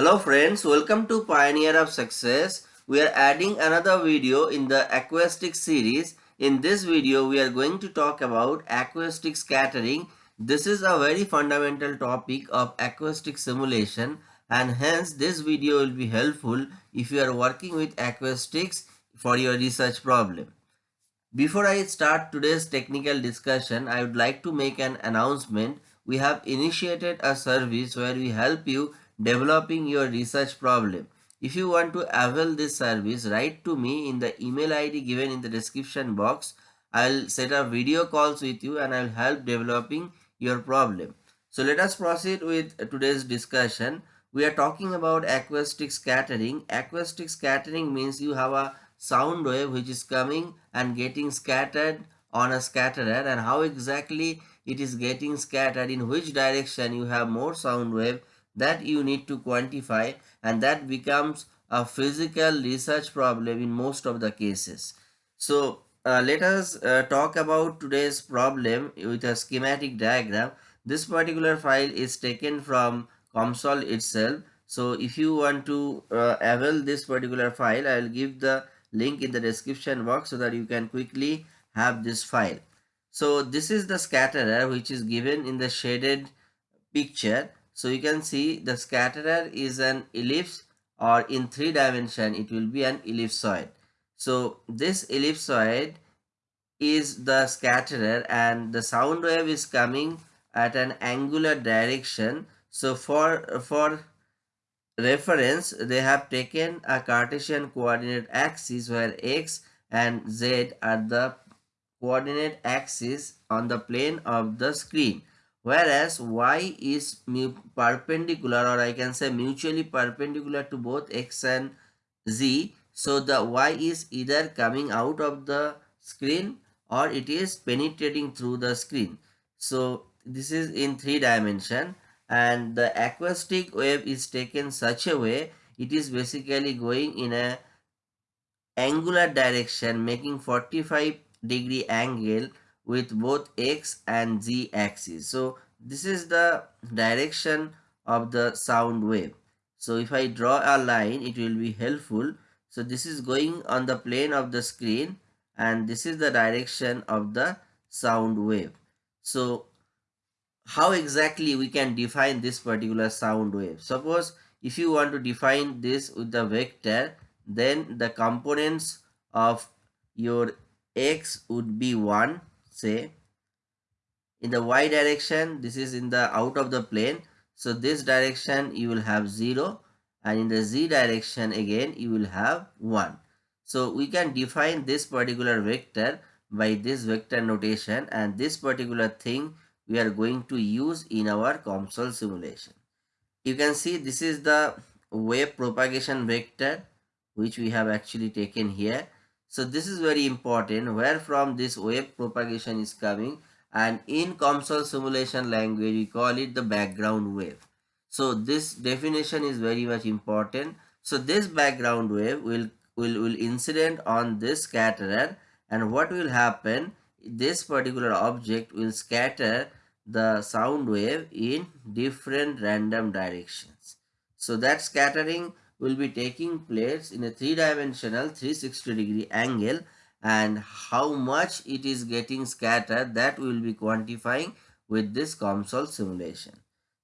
Hello friends, welcome to Pioneer of Success. We are adding another video in the acoustic series. In this video, we are going to talk about acoustic scattering. This is a very fundamental topic of acoustic simulation and hence this video will be helpful if you are working with acoustics for your research problem. Before I start today's technical discussion, I would like to make an announcement. We have initiated a service where we help you developing your research problem. If you want to avail this service, write to me in the email ID given in the description box. I'll set up video calls with you and I'll help developing your problem. So let us proceed with today's discussion. We are talking about acoustic scattering. Acoustic scattering means you have a sound wave which is coming and getting scattered on a scatterer and how exactly it is getting scattered in which direction you have more sound wave that you need to quantify and that becomes a physical research problem in most of the cases. So uh, let us uh, talk about today's problem with a schematic diagram. This particular file is taken from COMSOL itself. So if you want to uh, avail this particular file, I will give the link in the description box so that you can quickly have this file. So this is the scatterer which is given in the shaded picture so you can see the scatterer is an ellipse or in three dimension it will be an ellipsoid. So this ellipsoid is the scatterer and the sound wave is coming at an angular direction. So for, for reference they have taken a Cartesian coordinate axis where x and z are the coordinate axis on the plane of the screen whereas y is perpendicular or I can say mutually perpendicular to both x and z. So the y is either coming out of the screen or it is penetrating through the screen. So this is in three dimension and the acoustic wave is taken such a way it is basically going in a angular direction making 45 degree angle with both x and z axis. So this is the direction of the sound wave. So if I draw a line, it will be helpful. So this is going on the plane of the screen and this is the direction of the sound wave. So how exactly we can define this particular sound wave? Suppose if you want to define this with the vector, then the components of your x would be 1 say in the y direction this is in the out of the plane. So this direction you will have 0 and in the z direction again you will have 1 so we can define this particular vector by this vector notation and this particular thing we are going to use in our COMSOL simulation. You can see this is the wave propagation vector which we have actually taken here so this is very important where from this wave propagation is coming and in COMSOL simulation language we call it the background wave. So this definition is very much important. So this background wave will, will, will incident on this scatterer and what will happen this particular object will scatter the sound wave in different random directions. So that scattering will be taking place in a three-dimensional 360 degree angle and how much it is getting scattered that we will be quantifying with this COMSOL simulation.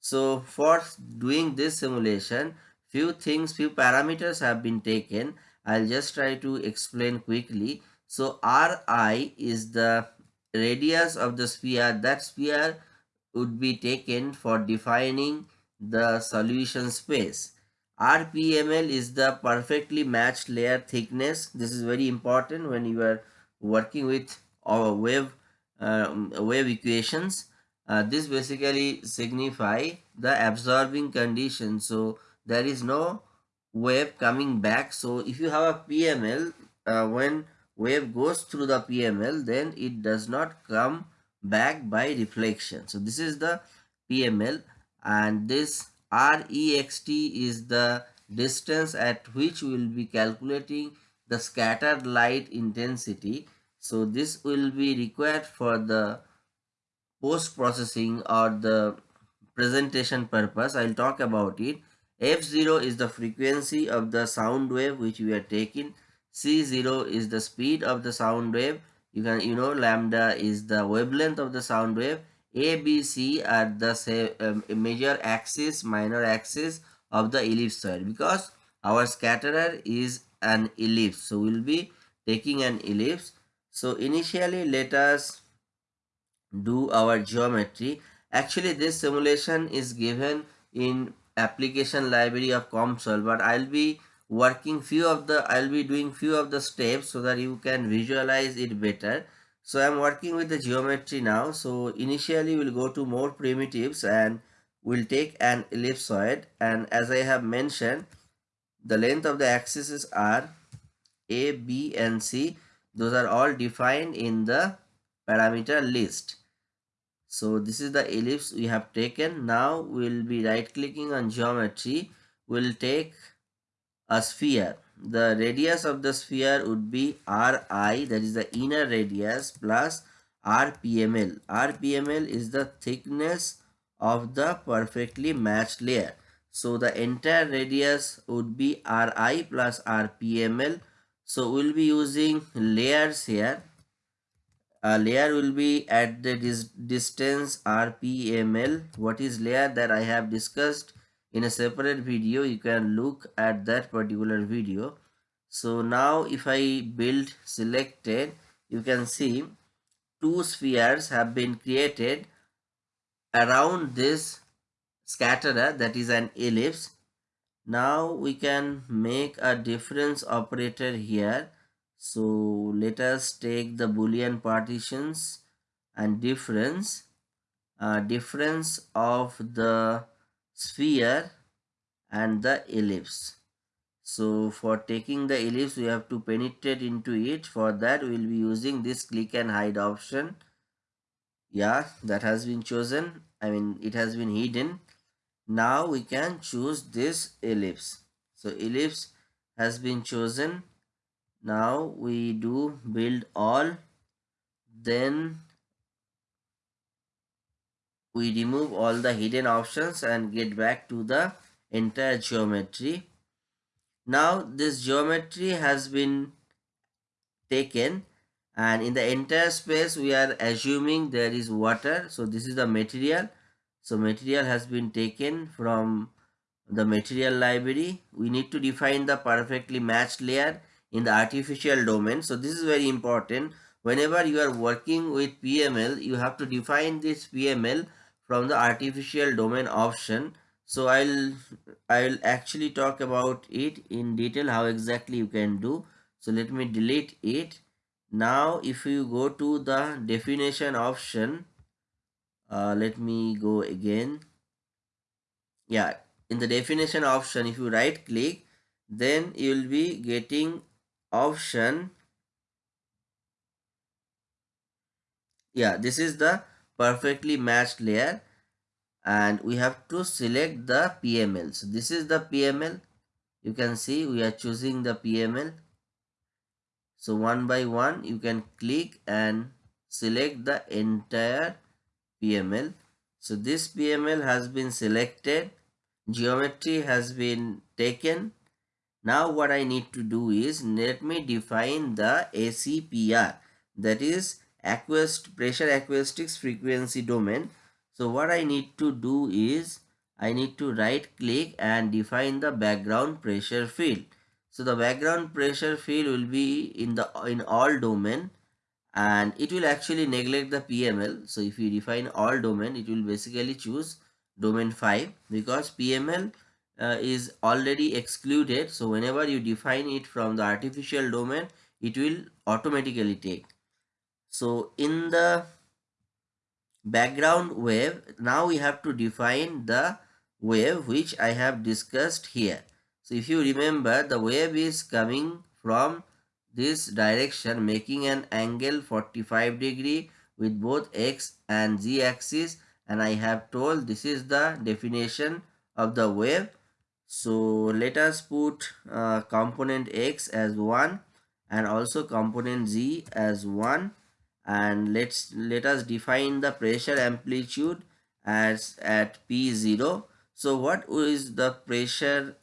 So for doing this simulation, few things, few parameters have been taken. I'll just try to explain quickly. So Ri is the radius of the sphere. That sphere would be taken for defining the solution space. RPML is the perfectly matched layer thickness. This is very important when you are working with our wave uh, wave equations. Uh, this basically signify the absorbing condition. So there is no wave coming back. So if you have a PML, uh, when wave goes through the PML, then it does not come back by reflection. So this is the PML and this Rext is the distance at which we will be calculating the scattered light intensity. So this will be required for the post processing or the presentation purpose. I'll talk about it. f0 is the frequency of the sound wave which we are taking c0 is the speed of the sound wave you can you know lambda is the wavelength of the sound wave a b c are the say, um, major axis minor axis of the ellipsoid because our scatterer is an ellipse. So we'll be taking an ellipse. So initially let us do our geometry. Actually this simulation is given in application library of COMSOL but I'll be working few of the I'll be doing few of the steps so that you can visualize it better so I'm working with the geometry now so initially we'll go to more primitives and we'll take an ellipsoid and as I have mentioned the length of the axes are A, B and C those are all defined in the parameter list so this is the ellipse we have taken. Now we'll be right clicking on geometry. We'll take a sphere. The radius of the sphere would be Ri that is the inner radius plus RPML. RPML is the thickness of the perfectly matched layer. So the entire radius would be Ri plus RPML. So we'll be using layers here a layer will be at the dis distance rpml what is layer that i have discussed in a separate video you can look at that particular video. So now if i build selected you can see two spheres have been created. Around this scatterer that is an ellipse. Now we can make a difference operator here. So let us take the boolean partitions and difference uh, difference of the sphere and the ellipse. So for taking the ellipse we have to penetrate into it. For that we will be using this click and hide option. Yeah that has been chosen. I mean it has been hidden. Now we can choose this ellipse. So ellipse has been chosen. Now we do build all. Then we remove all the hidden options and get back to the entire geometry now this geometry has been taken and in the entire space we are assuming there is water so this is the material so material has been taken from the material library we need to define the perfectly matched layer in the artificial domain. So this is very important. Whenever you are working with PML, you have to define this PML from the artificial domain option. So I'll I'll actually talk about it in detail how exactly you can do. So let me delete it. Now if you go to the definition option, uh, let me go again. Yeah, in the definition option, if you right click, then you will be getting option yeah this is the perfectly matched layer and we have to select the PML so this is the PML you can see we are choosing the PML so one by one you can click and select the entire PML so this PML has been selected. Geometry has been taken. Now what I need to do is let me define the ACPR that is acoust pressure acoustics frequency domain. So what I need to do is I need to right click and define the background pressure field. So the background pressure field will be in the in all domain and it will actually neglect the PML. So if you define all domain it will basically choose domain 5 because PML uh, is already excluded so whenever you define it from the artificial domain it will automatically take so in the background wave now we have to define the wave which i have discussed here. So if you remember the wave is coming from this direction making an angle 45 degree with both x and z axis. And i have told this is the definition of the wave. So let us put uh, component x as 1 and also component z as 1 and let's let us define the pressure amplitude as at p0 So what is the pressure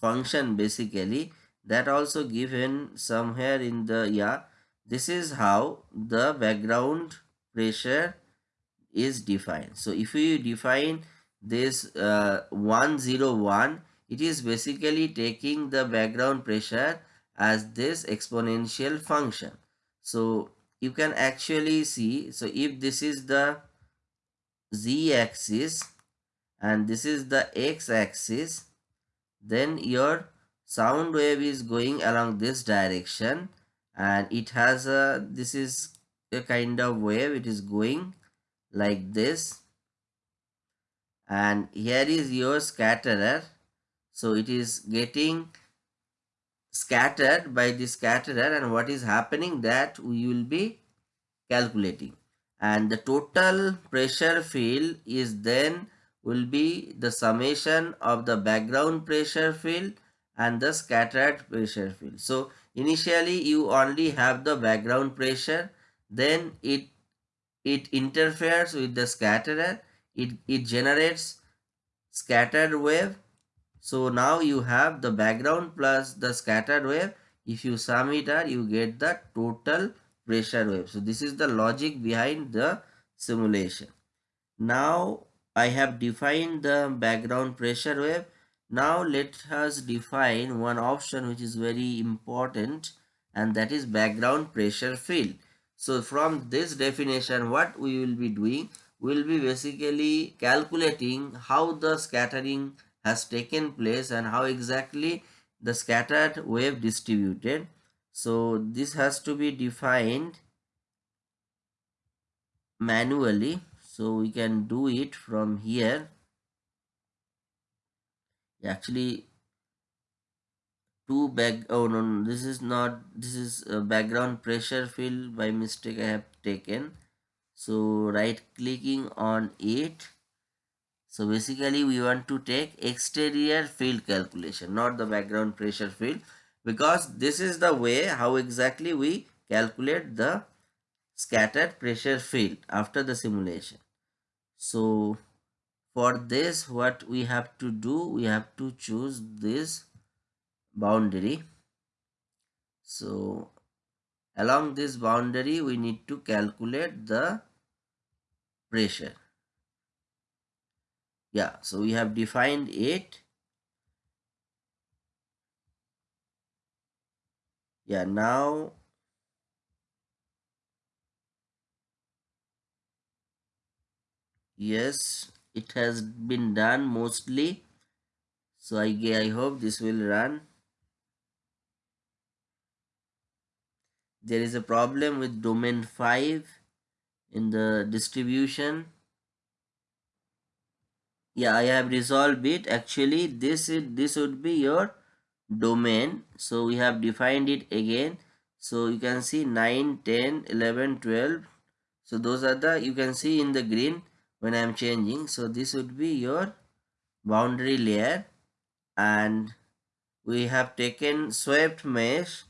function basically that also given somewhere in the yeah this is how the background pressure is defined. So if we define this uh, 101 it is basically taking the background pressure as this exponential function. So you can actually see so if this is the z axis and this is the x axis then your sound wave is going along this direction and it has a this is a kind of wave it is going like this. And here is your scatterer. So it is getting scattered by the scatterer and what is happening that we will be calculating and the total pressure field is then will be the summation of the background pressure field and the scattered pressure field. So initially you only have the background pressure then it it interferes with the scatterer it, it generates scattered wave so now you have the background plus the scattered wave if you sum it out you get the total pressure wave so this is the logic behind the simulation now I have defined the background pressure wave. Now let us define one option which is very important and that is background pressure field. So from this definition what we will be doing we will be basically calculating how the scattering has taken place and how exactly the scattered wave distributed. So this has to be defined manually. So we can do it from here. Actually two back oh no, no this is not this is a background pressure field by mistake i have taken. So right clicking on it so basically we want to take exterior field calculation not the background pressure field because this is the way how exactly we calculate the scattered pressure field after the simulation. So for this what we have to do we have to choose this boundary. So along this boundary we need to calculate the pressure yeah so we have defined it. Yeah now yes it has been done mostly. So I, I hope this will run. There is a problem with domain 5 in the distribution yeah I have resolved it actually this is this would be your domain so we have defined it again so you can see 9 10 11 12 so those are the you can see in the green when I am changing. So this would be your boundary layer and we have taken swept mesh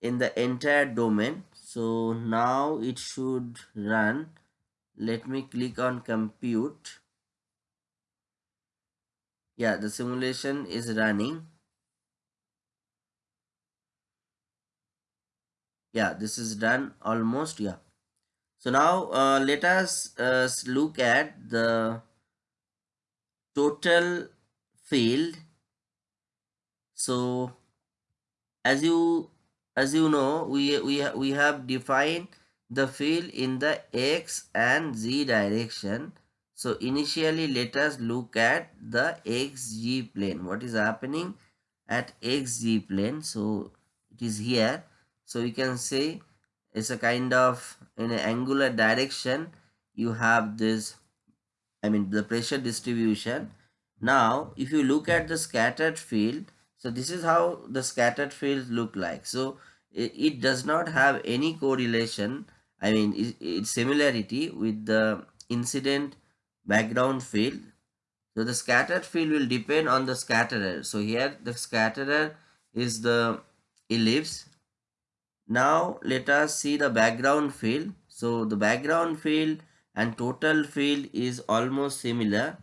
in the entire domain. So now it should run. Let me click on compute. Yeah, the simulation is running. Yeah, this is done almost. Yeah. So now uh, let us uh, look at the total field. So as you as you know we we we have defined the field in the x and z direction. So initially let us look at the xz plane. What is happening at xz plane? So it is here. So you can say it's a kind of in an angular direction you have this I mean the pressure distribution now if you look at the scattered field so this is how the scattered fields look like so it, does not have any correlation I mean it, it's similarity with the incident background field. So the scattered field will depend on the scatterer. So here the scatterer is the ellipse. Now let us see the background field. So the background field and total field is almost similar.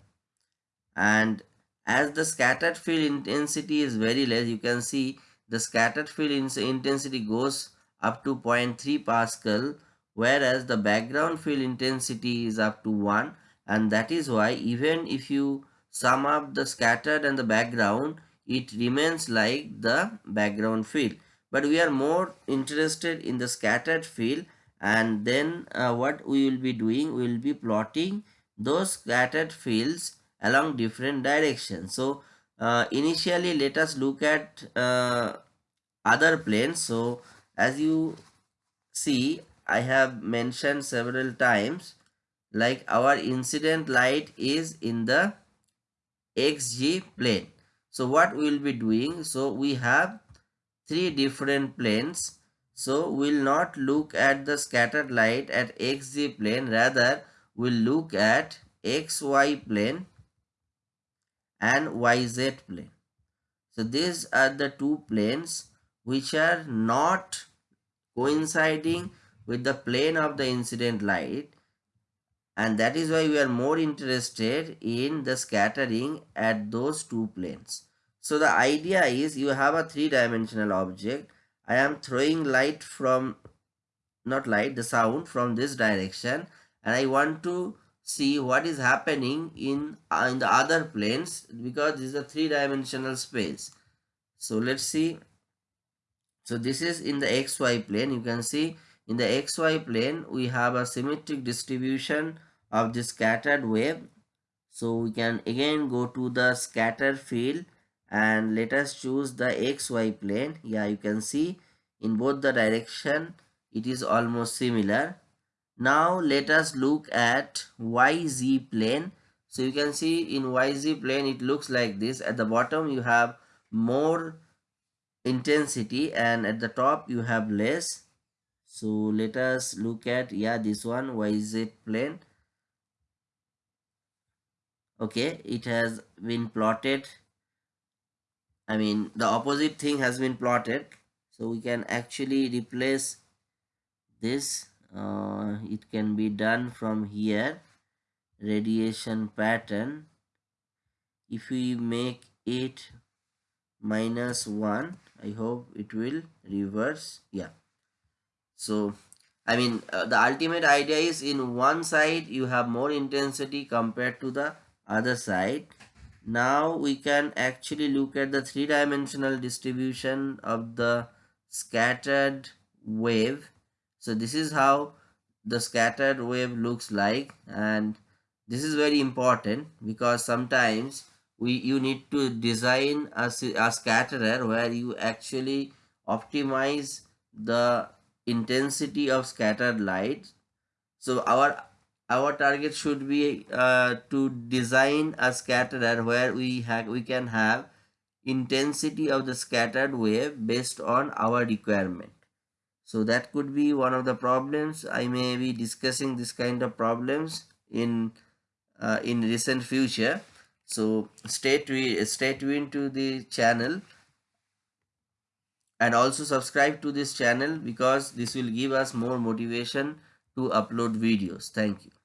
And as the scattered field intensity is very less you can see the scattered field intensity goes up to 0.3 pascal whereas the background field intensity is up to 1 and that is why even if you sum up the scattered and the background it remains like the background field. But we are more interested in the scattered field and then uh, what we will be doing we will be plotting those scattered fields along different directions. So uh, initially let us look at uh, other planes. So as you see i have mentioned several times like our incident light is in the xz plane. So what we will be doing so we have three different planes. So we'll not look at the scattered light at xz plane. Rather we'll look at xy plane and yz plane. So these are the two planes which are not coinciding with the plane of the incident light and that is why we are more interested in the scattering at those two planes. So the idea is you have a three-dimensional object. I am throwing light from, not light, the sound from this direction and I want to see what is happening in, uh, in the other planes because this is a three-dimensional space. So let's see. So this is in the xy plane. You can see in the xy plane we have a symmetric distribution of the scattered wave so we can again go to the scatter field and let us choose the xy plane. Yeah you can see in both the direction it is almost similar. Now let us look at yz plane. So you can see in yz plane it looks like this. At the bottom you have more intensity and at the top you have less. So let us look at yeah this one yz plane okay it has been plotted. I mean the opposite thing has been plotted. So we can actually replace this. Uh, it can be done from here. Radiation pattern. If we make it minus 1 I hope it will reverse. Yeah. So I mean uh, the ultimate idea is in one side you have more intensity compared to the other side. Now we can actually look at the three-dimensional distribution of the scattered wave. So this is how the scattered wave looks like and this is very important because sometimes we you need to design a, a scatterer where you actually optimize the intensity of scattered light. So our our target should be uh, to design a scatterer where we have we can have intensity of the scattered wave based on our requirement. So that could be one of the problems. I may be discussing this kind of problems in uh, in recent future. So stay tuned stay tuned to the channel. And also subscribe to this channel because this will give us more motivation to upload videos. Thank you